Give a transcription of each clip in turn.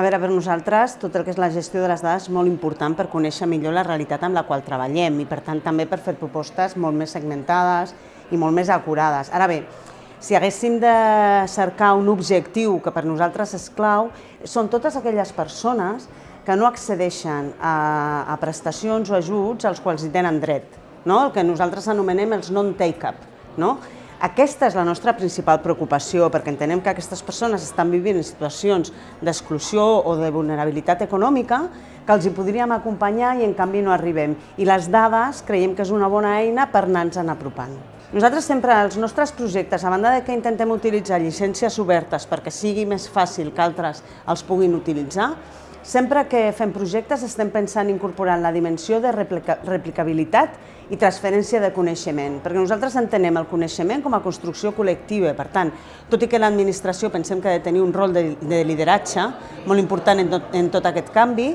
A veure, per nosaltres tot el que és la gestió de les dades és molt important per conèixer millor la realitat amb la qual treballem i per tant també per fer propostes molt més segmentades i molt més acurades. Ara bé, si haguéssim de cercar un objectiu que per nosaltres és clau, són totes aquelles persones que no accedeixen a, a prestacions o ajuts als quals hi tenen dret, no? el que nosaltres anomenem els non-take-up. No? Aquesta és la nostra principal preocupació, perquè entenem que aquestes persones estan vivint en situacions d'exclusió o de vulnerabilitat econòmica que els hi podríem acompanyar i en canvi no arribem. I les dades creiem que és una bona eina per anar-nos en apropant. Nosaltres sempre, els nostres projectes, a banda de que intentem utilitzar llicències obertes perquè sigui més fàcil que altres els puguin utilitzar, Sempre que fem projectes estem pensant en incorporar la dimensió de replica replicabilitat i transferència de coneixement, perquè nosaltres entenem el coneixement com a construcció col·lectiva. Per tant, tot i que l'administració pensem que ha de tenir un rol de, de lideratge molt important en tot, en tot aquest canvi,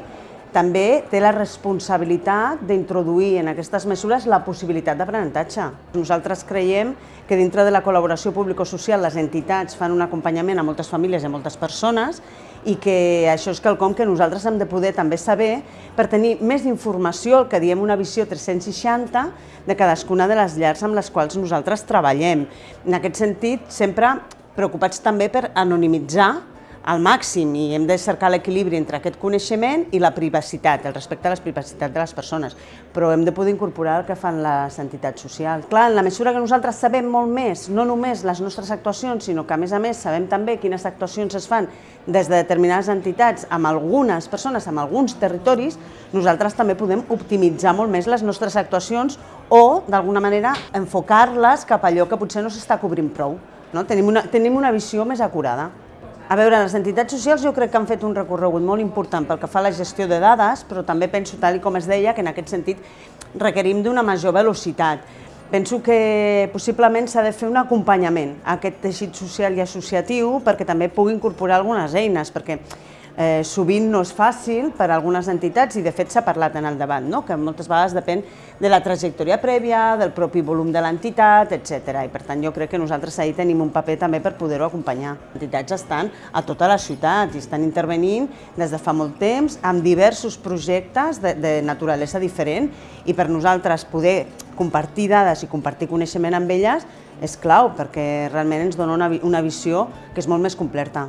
també té la responsabilitat d'introduir en aquestes mesures la possibilitat d'aprenentatge. Nosaltres creiem que dintre de la col·laboració público-social les entitats fan un acompanyament a moltes famílies i a moltes persones i que això és quelcom que nosaltres hem de poder també saber per tenir més informació, el que diem una visió 360 de cadascuna de les llars amb les quals nosaltres treballem. En aquest sentit, sempre preocupats també per anonimitzar al màxim i hem de cercar l'equilibri entre aquest coneixement i la privacitat, el respecte a la privacitat de les persones, però hem de poder incorporar el que fan les entitats socials. Clar, en la mesura que nosaltres sabem molt més, no només les nostres actuacions, sinó que a més a més sabem també quines actuacions es fan des de determinades entitats amb algunes persones, amb alguns territoris, nosaltres també podem optimitzar molt més les nostres actuacions o, d'alguna manera, enfocar-les cap a allò que potser no s'està cobrint prou. No? Tenim, una, tenim una visió més acurada. A veure, les entitats socials jo crec que han fet un recorregut molt important pel que fa a la gestió de dades, però també penso, tal com es deia, que en aquest sentit requerim d'una major velocitat. Penso que possiblement s'ha de fer un acompanyament a aquest teixit social i associatiu perquè també pugui incorporar algunes eines, perquè eh, sovint no és fàcil per a algunes entitats i de fet s'ha parlat en el debat, no? que moltes vegades depèn de la trajectòria prèvia, del propi volum de l'entitat, etc. I per tant jo crec que nosaltres ahir tenim un paper també per poder-ho acompanyar. Les entitats estan a tota la ciutat i estan intervenint des de fa molt temps amb diversos projectes de, de naturalesa diferent i per nosaltres poder compartir dades i compartir coneixement amb elles és clau perquè realment ens dona una, una visió que és molt més completa.